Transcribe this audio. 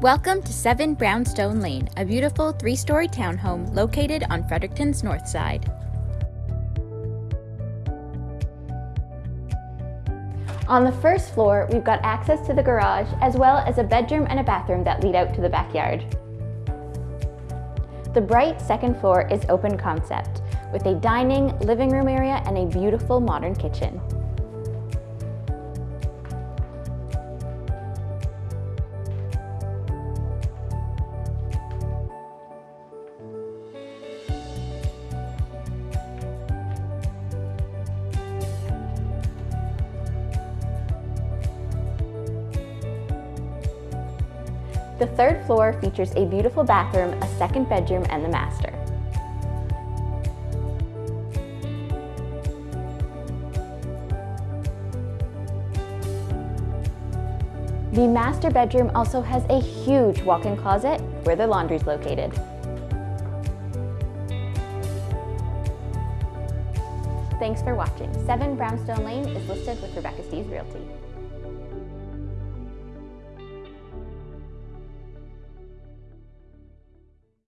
Welcome to 7 Brownstone Lane, a beautiful three story townhome located on Fredericton's north side. On the first floor, we've got access to the garage as well as a bedroom and a bathroom that lead out to the backyard. The bright second floor is open concept with a dining, living room area and a beautiful modern kitchen. The third floor features a beautiful bathroom, a second bedroom, and the master. The master bedroom also has a huge walk-in closet where the laundry is located. Thanks for watching. 7 Brownstone Lane is listed with Rebecca Steves Realty.